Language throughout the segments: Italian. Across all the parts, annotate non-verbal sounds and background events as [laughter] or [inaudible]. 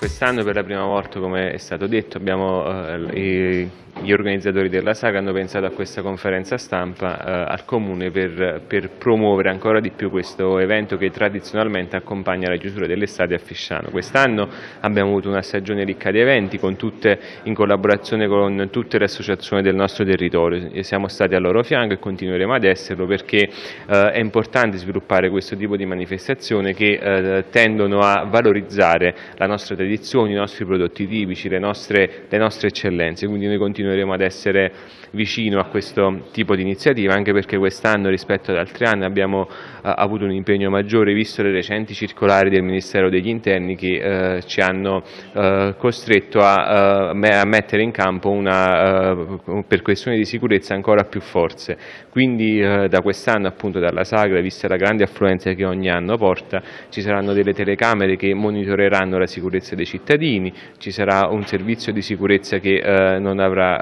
Quest'anno per la prima volta, come è stato detto, abbiamo, eh, gli organizzatori della saga hanno pensato a questa conferenza stampa eh, al Comune per, per, promuovere ancora di più questo evento che tradizionalmente accompagna la chiusura dell'estate a Fisciano. Quest'anno abbiamo avuto una stagione ricca di eventi tutte, in collaborazione con tutte le associazioni del nostro territorio. Siamo stati al loro fianco e continueremo ad esserlo perché eh, è importante sviluppare questo tipo di manifestazione che eh, tendono a valorizzare la nostra tradizione i nostri prodotti tipici, le nostre, le nostre eccellenze, quindi noi continueremo ad essere vicino a questo tipo di iniziativa anche perché quest'anno rispetto ad altri anni abbiamo eh, avuto un impegno maggiore visto le recenti circolari del Ministero degli Interni che eh, ci hanno eh, costretto a, eh, mettere in campo una, eh, per questioni di sicurezza ancora più forze. Quindi eh, da quest'anno appunto dalla Sagra, vista la grande affluenza che ogni anno porta, ci saranno delle telecamere che monitoreranno la sicurezza dei cittadini, ci sarà un servizio di sicurezza che avrà,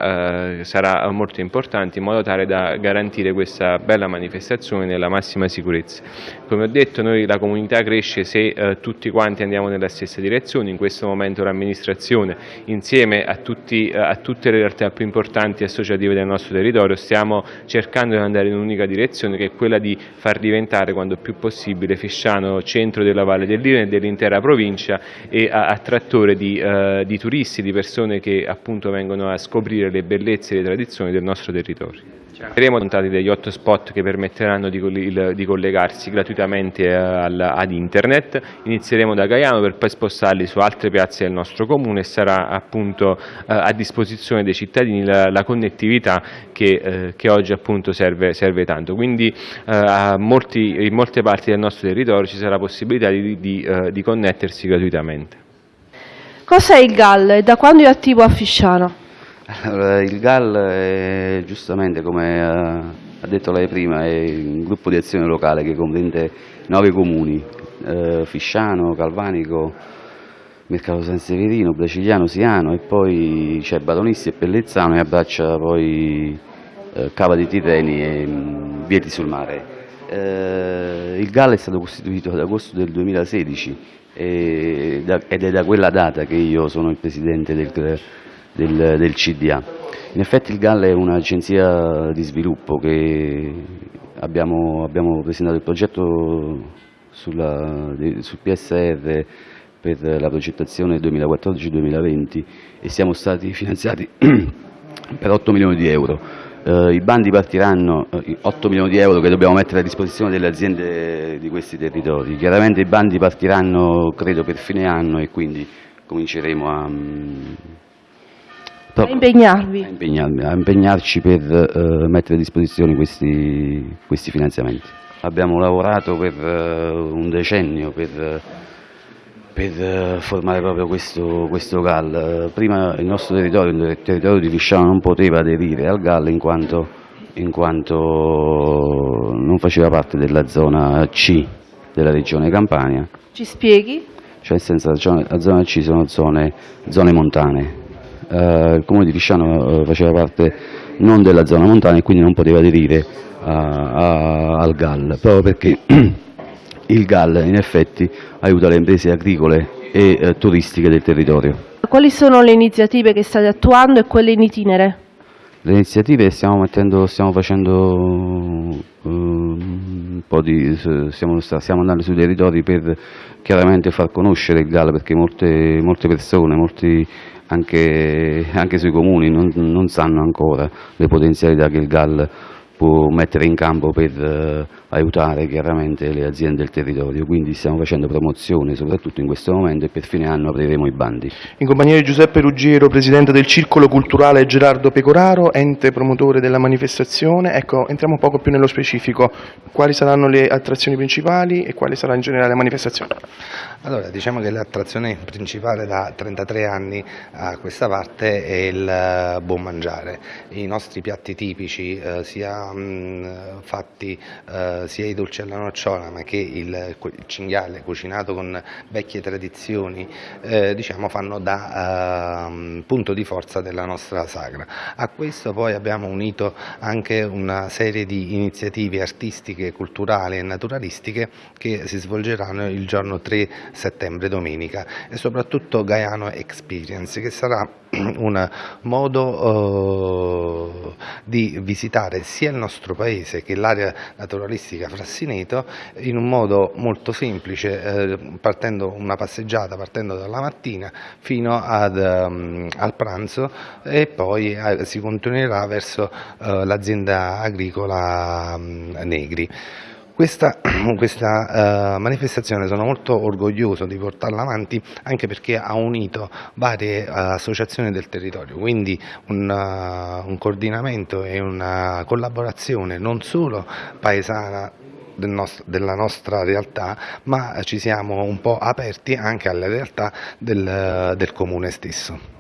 sarà molto importante in modo tale da garantire questa bella manifestazione nella massima sicurezza. Come ho detto noi la comunità cresce se eh, tutti quanti andiamo nella stessa direzione, in questo momento l'amministrazione insieme a, tutti, eh, a tutte le realtà più importanti associative del nostro territorio stiamo cercando di andare in un'unica direzione che è quella di far diventare quanto più possibile Fisciano centro della Valle dell'Irene e dell'intera provincia e attrattore di, eh, di turisti, di persone che appunto vengono a scoprire le bellezze e le tradizioni del nostro territorio. Saremo dontati degli hotspot che permetteranno di, collegarsi gratuitamente eh, ad internet, inizieremo da Gaiano per poi spostarli su altre piazze del nostro comune e sarà appunto eh, a disposizione dei cittadini la, connettività che, eh, che, oggi appunto serve, tanto. Quindi in molte parti del nostro territorio ci sarà possibilità di connettersi gratuitamente. Cos'è il GAL e da quando è attivo a Fisciano? Allora, il GAL, è, giustamente come ha detto lei prima, è un gruppo di azione locale che comprende nove comuni, eh, Fisciano, Calvanico, Mercato San Severino, Braciliano, Siano e poi c'è Batonisti e Pellezzano e abbraccia poi eh, Cava di Tirreni e mh, Vieti sul Mare. Eh, il GAL è stato costituito ad agosto del 2016 e, ed è da quella data che io sono il presidente del del, del CDA. In effetti il GAL è un'agenzia di sviluppo che abbiamo, abbiamo presentato il progetto sulla, sul PSR per la progettazione 2014-2020 e siamo stati [laughs] finanziati [clears throat] per 8 milioni di euro. Eh, I bandi partiranno, eh, 8 milioni di euro che dobbiamo mettere a disposizione delle aziende di questi territori. Chiaramente i bandi partiranno credo per fine anno e quindi cominceremo a, a impegnarvi. A, impegnarmi, a impegnarci per uh, mettere a disposizione questi, questi, finanziamenti. Abbiamo lavorato per uh, un decennio per, per uh, formare proprio questo, questo, GAL. Prima il nostro territorio, il territorio di Fisciano non poteva aderire al GAL in quanto, in quanto non faceva parte della zona C della regione Campania. Ci spieghi? Cioè senso la zona C sono zone, zone montane, eh, il comune di Fisciano eh, faceva parte non della zona montana e quindi non poteva aderire a, a, al GAL, proprio perché [clears throat] il GAL in effetti aiuta le imprese agricole e eh, turistiche del territorio. Quali sono le iniziative che state attuando e quelle in itinere? Le iniziative stiamo, mettendo, stiamo facendo uh, un po' di, stiamo, stiamo, andando sui territori per chiaramente far conoscere il GAL perché molte, molte persone, molti anche, anche sui comuni non, non, sanno ancora le potenzialità che il GAL può mettere in campo per eh, aiutare chiaramente le aziende del territorio, quindi stiamo facendo promozione soprattutto in questo momento e per fine anno apriremo i bandi. In compagnia di Giuseppe Ruggiero, Presidente del Circolo Culturale Gerardo Pecoraro, ente promotore della manifestazione, ecco, entriamo un poco più nello specifico, quali saranno le attrazioni principali e quale sarà in generale la manifestazione? Allora, diciamo che l'attrazione principale da 33 anni a questa parte è il eh, buon mangiare. I nostri piatti tipici, eh, sia mh, fatti eh, sia i dolci alla nocciola ma che il, cinghiale cucinato con vecchie tradizioni eh, diciamo, fanno da ehm, punto di forza della nostra sagra. A questo poi abbiamo unito anche una serie di iniziative artistiche, culturali e naturalistiche che si svolgeranno il giorno 3 settembre domenica e soprattutto Gaiano Experience che sarà [clears throat] un modo eh, di visitare sia il nostro paese che l'area naturalistica Frassineto in un modo molto semplice, eh, partendo una passeggiata partendo dalla mattina fino ad, um, al pranzo e poi eh, si continuerà verso eh, l'azienda agricola um, Negri. Questa, [clears throat] questa uh, manifestazione sono molto orgoglioso di portarla avanti anche perché ha unito varie uh, associazioni del territorio, quindi un, uh, un coordinamento e una collaborazione non solo paesana del nostro, della nostra realtà, ma ci siamo un po' aperti anche alle realtà del, del comune stesso.